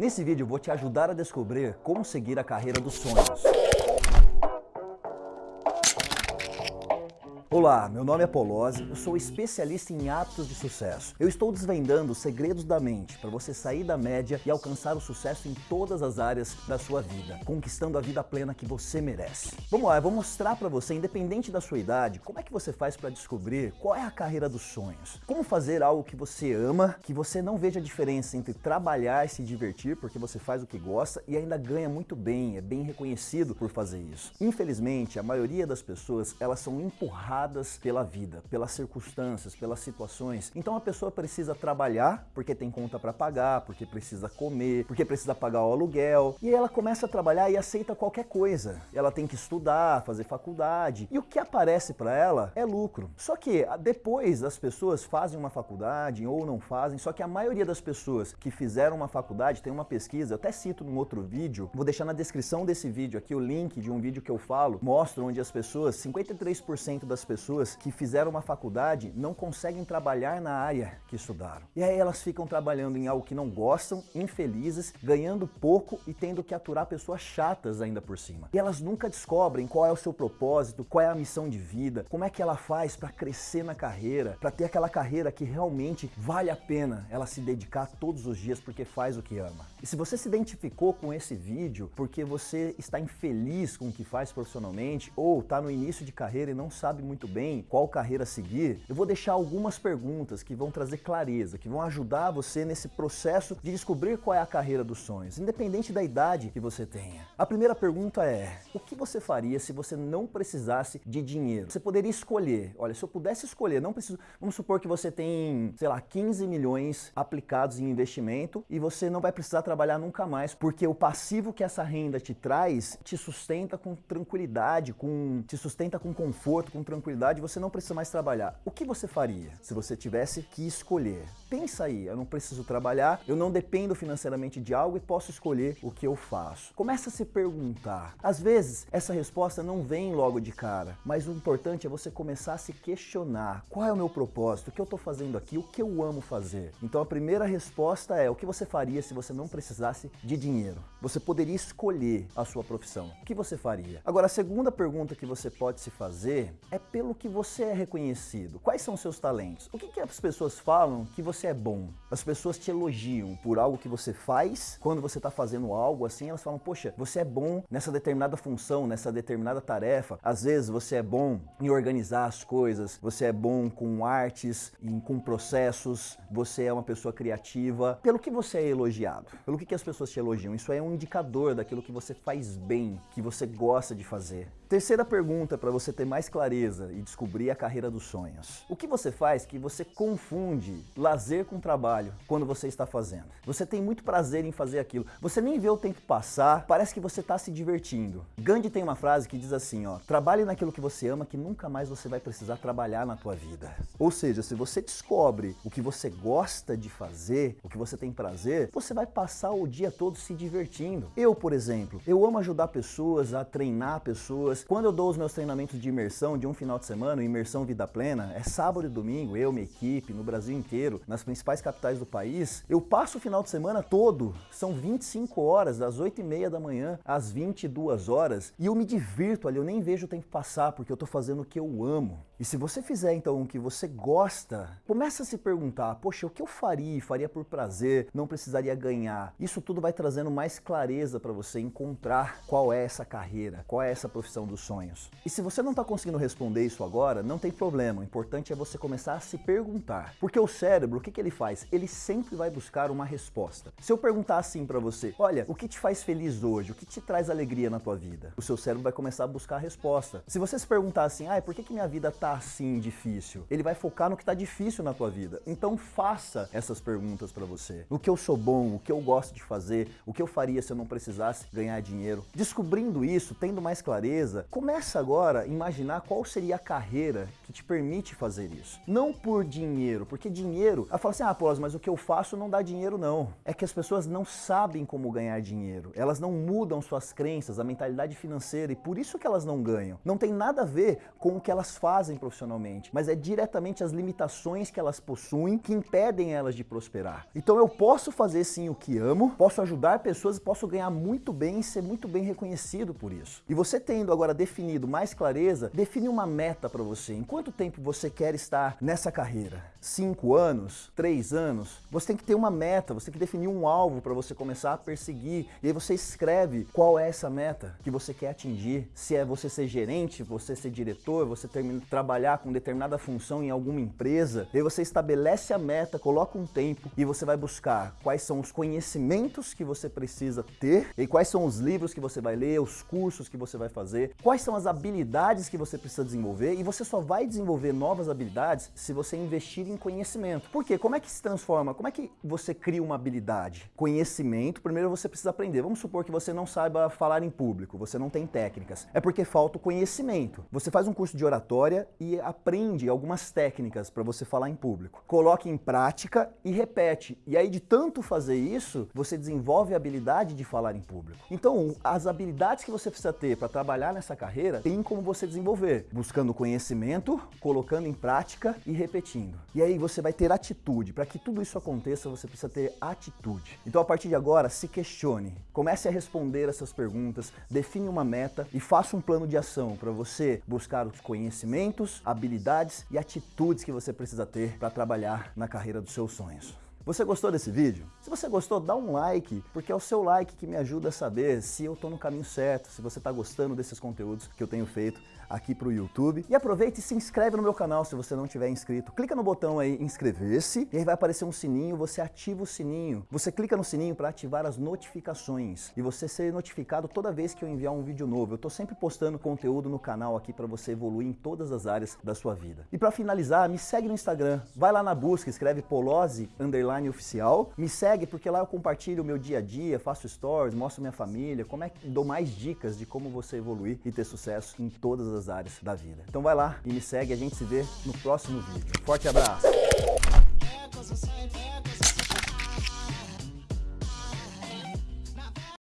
Nesse vídeo vou te ajudar a descobrir como seguir a carreira dos sonhos. Olá, meu nome é Polozzi, eu sou especialista em hábitos de sucesso. Eu estou desvendando os segredos da mente para você sair da média e alcançar o sucesso em todas as áreas da sua vida, conquistando a vida plena que você merece. Vamos lá, eu vou mostrar para você, independente da sua idade, como é que você faz para descobrir qual é a carreira dos sonhos. Como fazer algo que você ama, que você não veja a diferença entre trabalhar e se divertir, porque você faz o que gosta e ainda ganha muito bem, é bem reconhecido por fazer isso. Infelizmente, a maioria das pessoas, elas são empurradas pela vida, pelas circunstâncias, pelas situações. Então a pessoa precisa trabalhar porque tem conta para pagar, porque precisa comer, porque precisa pagar o aluguel. E ela começa a trabalhar e aceita qualquer coisa. Ela tem que estudar, fazer faculdade. E o que aparece para ela é lucro. Só que depois as pessoas fazem uma faculdade ou não fazem, só que a maioria das pessoas que fizeram uma faculdade, tem uma pesquisa, eu até cito num outro vídeo, vou deixar na descrição desse vídeo aqui o link de um vídeo que eu falo, mostra onde as pessoas, 53% das pessoas que fizeram uma faculdade não conseguem trabalhar na área que estudaram. E aí elas ficam trabalhando em algo que não gostam, infelizes, ganhando pouco e tendo que aturar pessoas chatas ainda por cima. E elas nunca descobrem qual é o seu propósito, qual é a missão de vida, como é que ela faz para crescer na carreira, para ter aquela carreira que realmente vale a pena ela se dedicar todos os dias porque faz o que ama. E se você se identificou com esse vídeo porque você está infeliz com o que faz profissionalmente ou está no início de carreira e não sabe muito muito bem qual carreira seguir, eu vou deixar algumas perguntas que vão trazer clareza, que vão ajudar você nesse processo de descobrir qual é a carreira dos sonhos, independente da idade que você tenha. A primeira pergunta é, o que você faria se você não precisasse de dinheiro? Você poderia escolher, olha, se eu pudesse escolher, não preciso, vamos supor que você tem, sei lá, 15 milhões aplicados em investimento e você não vai precisar trabalhar nunca mais, porque o passivo que essa renda te traz te sustenta com tranquilidade, com, te sustenta com conforto, com tranquilidade tranquilidade, você não precisa mais trabalhar. O que você faria se você tivesse que escolher? Pensa aí, eu não preciso trabalhar, eu não dependo financeiramente de algo e posso escolher o que eu faço. Começa a se perguntar. Às vezes, essa resposta não vem logo de cara, mas o importante é você começar a se questionar. Qual é o meu propósito? O que eu estou fazendo aqui? O que eu amo fazer? Então a primeira resposta é o que você faria se você não precisasse de dinheiro? Você poderia escolher a sua profissão. O que você faria? Agora, a segunda pergunta que você pode se fazer é pelo que você é reconhecido. Quais são os seus talentos? O que, que as pessoas falam que você é bom? As pessoas te elogiam por algo que você faz. Quando você está fazendo algo assim, elas falam, poxa, você é bom nessa determinada função, nessa determinada tarefa. Às vezes você é bom em organizar as coisas, você é bom com artes, com processos, você é uma pessoa criativa. Pelo que você é elogiado? Pelo que, que as pessoas te elogiam? Isso é um indicador daquilo que você faz bem, que você gosta de fazer. Terceira pergunta para você ter mais clareza e descobrir a carreira dos sonhos. O que você faz que você confunde lazer com trabalho quando você está fazendo? Você tem muito prazer em fazer aquilo. Você nem vê o tempo passar, parece que você está se divertindo. Gandhi tem uma frase que diz assim, ó, trabalhe naquilo que você ama que nunca mais você vai precisar trabalhar na tua vida. Ou seja, se você descobre o que você gosta de fazer, o que você tem prazer, você vai passar o dia todo se divertindo. Eu, por exemplo, eu amo ajudar pessoas a treinar pessoas quando eu dou os meus treinamentos de imersão de um final de semana, imersão vida plena, é sábado e domingo, eu, minha equipe, no Brasil inteiro, nas principais capitais do país, eu passo o final de semana todo, são 25 horas, das 8 e meia da manhã às 22 horas, e eu me divirto ali, eu nem vejo o tempo passar, porque eu tô fazendo o que eu amo. E se você fizer então o que você gosta, começa a se perguntar, poxa, o que eu faria? Faria por prazer, não precisaria ganhar. Isso tudo vai trazendo mais clareza para você encontrar qual é essa carreira, qual é essa profissão dos sonhos. E se você não está conseguindo responder isso agora, não tem problema. O importante é você começar a se perguntar. Porque o cérebro, o que, que ele faz? Ele sempre vai buscar uma resposta. Se eu perguntar assim para você, olha, o que te faz feliz hoje? O que te traz alegria na tua vida? O seu cérebro vai começar a buscar a resposta. Se você se perguntar assim, ah, por que, que minha vida tá assim difícil? Ele vai focar no que tá difícil na tua vida. Então faça essas perguntas para você. O que eu sou bom, o que eu gosto de fazer, o que eu faria se eu não precisasse ganhar dinheiro. Descobrindo isso, tendo mais clareza, começa agora a imaginar qual seria a carreira que te permite fazer isso. Não por dinheiro, porque dinheiro, ela fala assim, ah, Paulo, mas o que eu faço não dá dinheiro não. É que as pessoas não sabem como ganhar dinheiro. Elas não mudam suas crenças, a mentalidade financeira e por isso que elas não ganham. Não tem nada a ver com o que elas fazem profissionalmente, mas é diretamente as limitações que elas possuem que impedem elas de prosperar. Então eu posso fazer sim o que amo, posso ajudar pessoas e posso ganhar muito bem e ser muito bem reconhecido por isso. E você tendo agora definido mais clareza, define uma meta para você. Em quanto tempo você quer estar nessa carreira? Cinco anos? Três anos? Você tem que ter uma meta, você tem que definir um alvo para você começar a perseguir. E aí você escreve qual é essa meta que você quer atingir. Se é você ser gerente, você ser diretor, você termina, trabalhar com determinada função em alguma empresa. E aí você estabelece a meta, coloca um tempo e você vai buscar quais são os conhecimentos que você precisa ter e quais são os livros que você vai ler, os cursos que você vai fazer, quais são as habilidades que você precisa desenvolver e você só vai desenvolver novas habilidades se você investir em conhecimento. Por quê? Como é que se transforma? Como é que você cria uma habilidade? Conhecimento, primeiro você precisa aprender. Vamos supor que você não saiba falar em público, você não tem técnicas. É porque falta o conhecimento. Você faz um curso de oratória e aprende algumas técnicas para você falar em público. Coloque em prática e repete. E aí de tanto fazer isso, você desenvolve a habilidade de falar em público. Então, as habilidades que você precisa ter para trabalhar nessa carreira, tem como você desenvolver, buscando conhecimento, colocando em prática e repetindo. E aí você vai ter atitude. Para que tudo isso aconteça, você precisa ter atitude. Então, a partir de agora, se questione. Comece a responder essas perguntas, define uma meta e faça um plano de ação para você buscar os conhecimentos, habilidades e atitudes que você precisa ter para trabalhar na carreira dos seus sonhos. Você gostou desse vídeo? Se você gostou, dá um like, porque é o seu like que me ajuda a saber se eu estou no caminho certo, se você está gostando desses conteúdos que eu tenho feito aqui para o YouTube. E aproveite e se inscreve no meu canal se você não tiver inscrito. Clica no botão aí inscrever-se e aí vai aparecer um sininho, você ativa o sininho. Você clica no sininho para ativar as notificações e você ser notificado toda vez que eu enviar um vídeo novo. Eu estou sempre postando conteúdo no canal aqui para você evoluir em todas as áreas da sua vida. E para finalizar, me segue no Instagram. Vai lá na busca, escreve Polozzi underline oficial. Me segue porque lá eu compartilho o meu dia a dia, faço stories, mostro minha família, como é que dou mais dicas de como você evoluir e ter sucesso em todas as áreas da vida. Então vai lá e me segue, a gente se vê no próximo vídeo. Forte abraço!